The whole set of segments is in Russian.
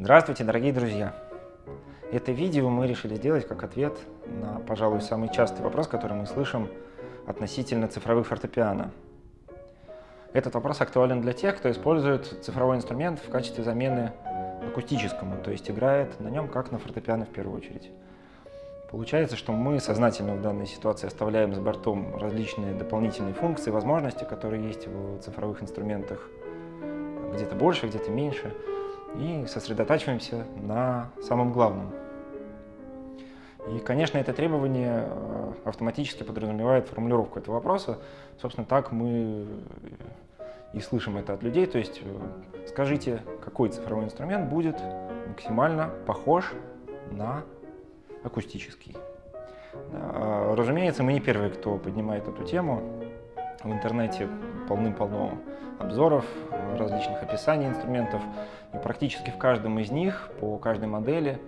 Здравствуйте, дорогие друзья! Это видео мы решили сделать как ответ на, пожалуй, самый частый вопрос, который мы слышим относительно цифровых фортепиано. Этот вопрос актуален для тех, кто использует цифровой инструмент в качестве замены акустическому, то есть играет на нем как на фортепиано в первую очередь. Получается, что мы сознательно в данной ситуации оставляем за бортом различные дополнительные функции, возможности, которые есть в цифровых инструментах, где-то больше, где-то меньше, и сосредотачиваемся на самом главном. И, конечно, это требование э, автоматически подразумевает формулировку этого вопроса. Собственно, так мы и слышим это от людей. То есть э, скажите, какой цифровой инструмент будет максимально похож на акустический. А, разумеется, мы не первые, кто поднимает эту тему. В интернете полным-полно обзоров, различных описаний инструментов. И практически в каждом из них, по каждой модели,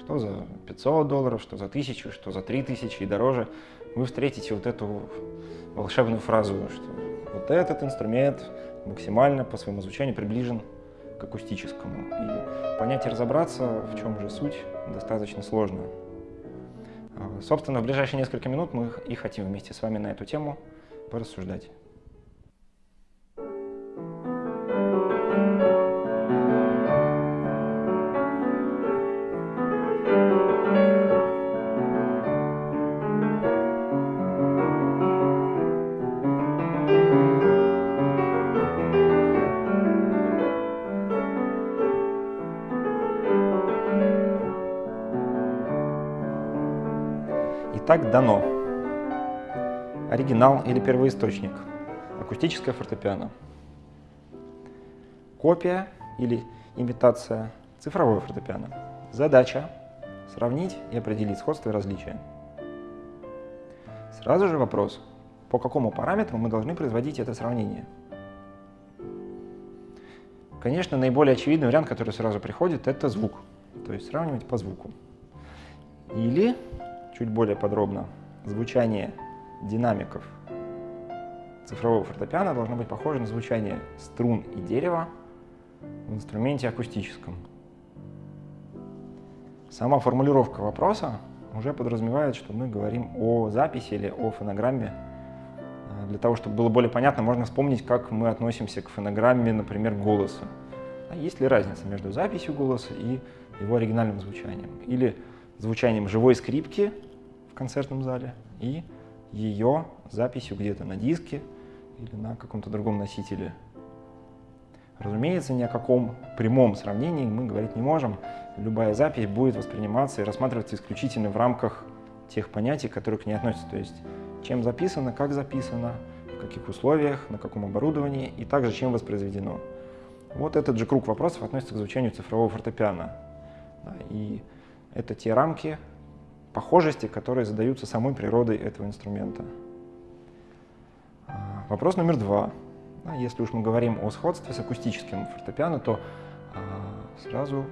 что за 500 долларов, что за 1000, что за 3000 и дороже, вы встретите вот эту волшебную фразу, что вот этот инструмент максимально по своему звучанию приближен к акустическому. И понять и разобраться, в чем же суть, достаточно сложно. А, собственно, в ближайшие несколько минут мы и хотим вместе с вами на эту тему порассуждать. Итак, дано. Оригинал или первоисточник. Акустическое фортепиано. Копия или имитация цифровое фортепиано. Задача – сравнить и определить сходство и различия. Сразу же вопрос, по какому параметру мы должны производить это сравнение. Конечно, наиболее очевидный вариант, который сразу приходит, это звук. То есть сравнивать по звуку. Или чуть более подробно, звучание динамиков цифрового фортепиано должно быть похоже на звучание струн и дерева в инструменте акустическом. Сама формулировка вопроса уже подразумевает, что мы говорим о записи или о фонограмме. Для того, чтобы было более понятно, можно вспомнить, как мы относимся к фонограмме, например, голоса. А есть ли разница между записью голоса и его оригинальным звучанием? Или звучанием живой скрипки концертном зале и ее записью где-то на диске или на каком-то другом носителе. Разумеется, ни о каком прямом сравнении мы говорить не можем. Любая запись будет восприниматься и рассматриваться исключительно в рамках тех понятий, которые к ней относятся. То есть, чем записано, как записано, в каких условиях, на каком оборудовании и также чем воспроизведено. Вот этот же круг вопросов относится к звучанию цифрового фортепиано. И это те рамки, похожести, которые задаются самой природой этого инструмента. А, вопрос номер два. Если уж мы говорим о сходстве с акустическим фортепиано, то а, сразу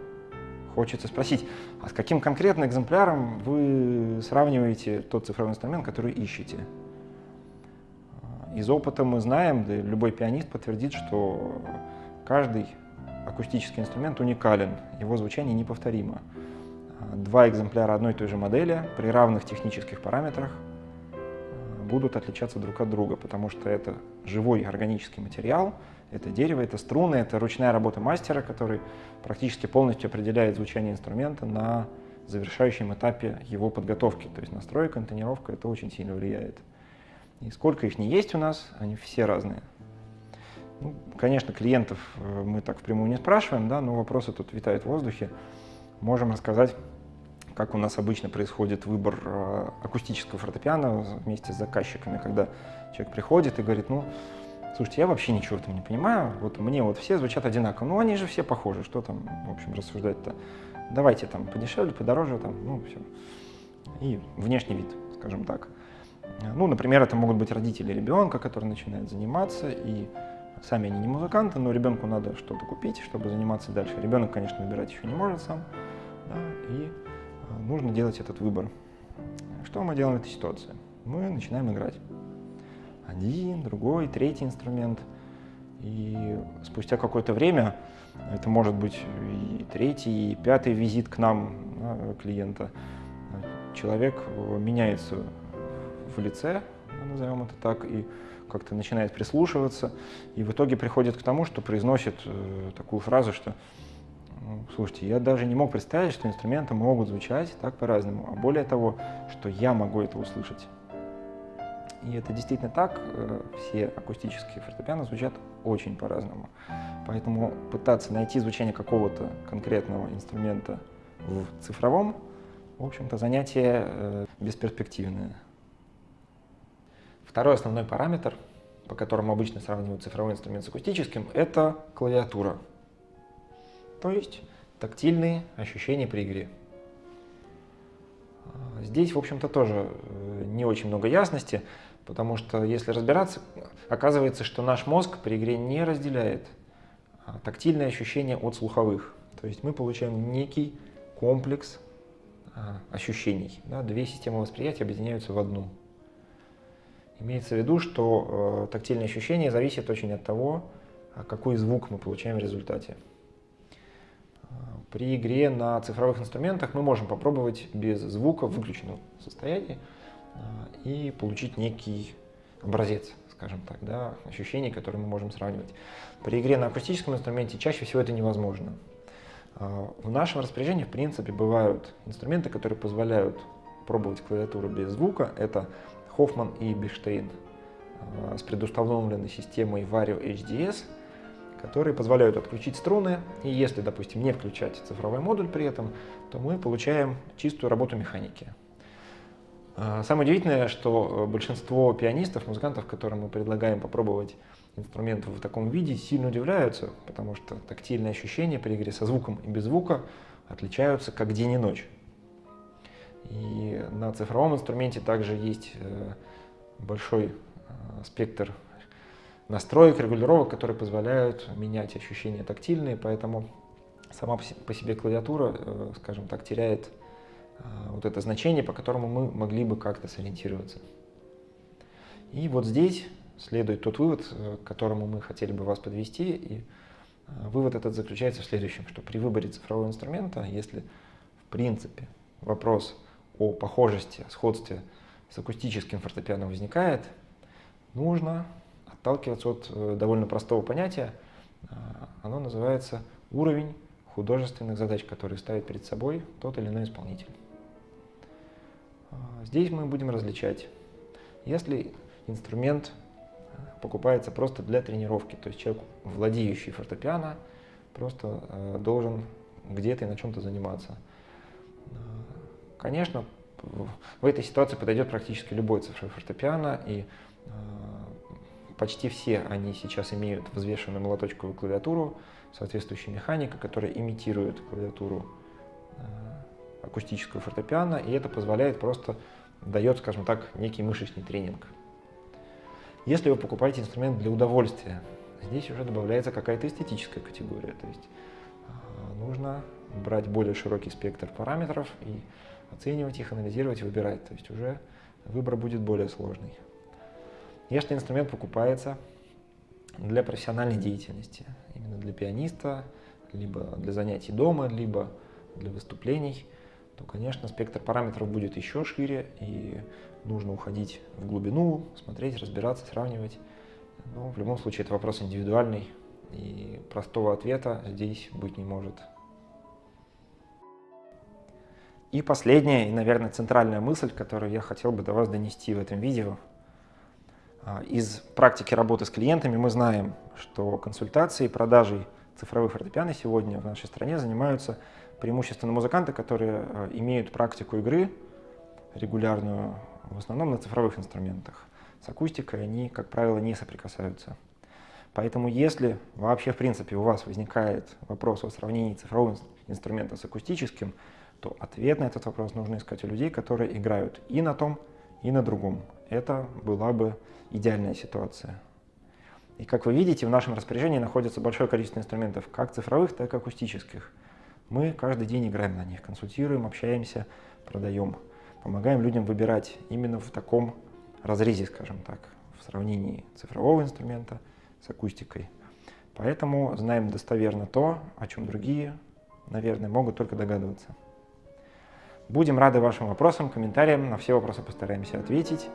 хочется спросить, а с каким конкретно экземпляром вы сравниваете тот цифровой инструмент, который ищете? А, из опыта мы знаем, да любой пианист подтвердит, что каждый акустический инструмент уникален, его звучание неповторимо два экземпляра одной и той же модели при равных технических параметрах э, будут отличаться друг от друга, потому что это живой органический материал, это дерево, это струны, это ручная работа мастера, который практически полностью определяет звучание инструмента на завершающем этапе его подготовки. То есть настройка, интонировка, это очень сильно влияет. И сколько их не есть у нас, они все разные. Ну, конечно, клиентов э, мы так впрямую не спрашиваем, да, но вопросы тут витают в воздухе. Можем рассказать как у нас обычно происходит выбор э, акустического фортепиано вместе с заказчиками, когда человек приходит и говорит, ну, слушайте, я вообще ничего в этом не понимаю, вот мне вот все звучат одинаково, ну, они же все похожи, что там, в общем, рассуждать-то. Давайте там подешевле, подороже, там, ну, все. И внешний вид, скажем так. Ну, например, это могут быть родители ребенка, который начинает заниматься, и сами они не музыканты, но ребенку надо что-то купить, чтобы заниматься дальше. Ребенок, конечно, выбирать еще не может сам, да, и нужно делать этот выбор. Что мы делаем в этой ситуации? Мы начинаем играть. Один, другой, третий инструмент. И спустя какое-то время, это может быть и третий, и пятый визит к нам да, клиента, человек меняется в лице, назовем это так, и как-то начинает прислушиваться, и в итоге приходит к тому, что произносит э, такую фразу, что ну, слушайте, я даже не мог представить, что инструменты могут звучать так по-разному, а более того, что я могу это услышать. И это действительно так, э, все акустические фортепиано звучат очень по-разному. Поэтому пытаться найти звучание какого-то конкретного инструмента в цифровом, в общем-то, занятие э, бесперспективное. Второй основной параметр, по которому обычно сравнивают цифровой инструмент с акустическим, это клавиатура. То есть тактильные ощущения при игре. Здесь, в общем-то, тоже э, не очень много ясности, потому что, если разбираться, оказывается, что наш мозг при игре не разделяет а, тактильные ощущения от слуховых. То есть мы получаем некий комплекс а, ощущений. Да? Две системы восприятия объединяются в одну. Имеется в виду, что э, тактильные ощущения зависят очень от того, а какой звук мы получаем в результате. При игре на цифровых инструментах мы можем попробовать без звука в выключенном состоянии э, и получить некий образец, скажем так, да, ощущений, которые мы можем сравнивать. При игре на акустическом инструменте чаще всего это невозможно. Э, в нашем распоряжении, в принципе, бывают инструменты, которые позволяют пробовать клавиатуру без звука. Это Хоффман и Биштейн э, с предустановленной системой Vario HDS, которые позволяют отключить струны, и если, допустим, не включать цифровой модуль при этом, то мы получаем чистую работу механики. Э, самое удивительное, что большинство пианистов, музыкантов, которым мы предлагаем попробовать инструмент в таком виде, сильно удивляются, потому что тактильные ощущения при игре со звуком и без звука отличаются как день и ночь. И на цифровом инструменте также есть э, большой э, спектр настроек, регулировок, которые позволяют менять ощущения тактильные, поэтому сама по себе клавиатура, э, скажем так, теряет вот это значение, по которому мы могли бы как-то сориентироваться. И вот здесь следует тот вывод, к которому мы хотели бы вас подвести. И вывод этот заключается в следующем, что при выборе цифрового инструмента, если в принципе вопрос о похожести, о сходстве с акустическим фортепиано возникает, нужно отталкиваться от э, довольно простого понятия. А, оно называется уровень художественных задач, которые ставит перед собой тот или иной исполнитель. А, здесь мы будем различать. Если инструмент э, покупается просто для тренировки, то есть человек, владеющий фортепиано, просто э, должен где-то и на чем-то заниматься. Конечно, в этой ситуации подойдет практически любой цифровой фортепиано, и почти все они сейчас имеют взвешенную молоточковую клавиатуру, соответствующая механика, которая имитирует клавиатуру э, акустического фортепиано, и это позволяет просто, дает, скажем так, некий мышечный тренинг. Если вы покупаете инструмент для удовольствия, здесь уже добавляется какая-то эстетическая категория, то есть э, нужно брать более широкий спектр параметров и оценивать их, анализировать, выбирать. То есть уже выбор будет более сложный. Если инструмент покупается для профессиональной деятельности, именно для пианиста, либо для занятий дома, либо для выступлений, то, конечно, спектр параметров будет еще шире, и нужно уходить в глубину, смотреть, разбираться, сравнивать. Но в любом случае это вопрос индивидуальный, и простого ответа здесь быть не может. И последняя и, наверное, центральная мысль, которую я хотел бы до вас донести в этом видео. А, из практики работы с клиентами мы знаем, что консультацией и продажей цифровых фортепиано сегодня в нашей стране занимаются преимущественно музыканты, которые а, имеют практику игры регулярную, в основном на цифровых инструментах. С акустикой они, как правило, не соприкасаются. Поэтому если вообще, в принципе, у вас возникает вопрос о сравнении цифрового инструмента с акустическим, то ответ на этот вопрос нужно искать у людей, которые играют и на том, и на другом. Это была бы идеальная ситуация. И как вы видите, в нашем распоряжении находится большое количество инструментов, как цифровых, так и акустических. Мы каждый день играем на них, консультируем, общаемся, продаем, помогаем людям выбирать именно в таком разрезе, скажем так, в сравнении цифрового инструмента с акустикой. Поэтому знаем достоверно то, о чем другие, наверное, могут только догадываться. Будем рады вашим вопросам, комментариям, на все вопросы постараемся ответить.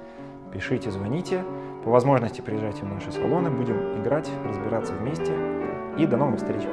Пишите, звоните. По возможности приезжайте в наши салоны, будем играть, разбираться вместе. И до новых встреч!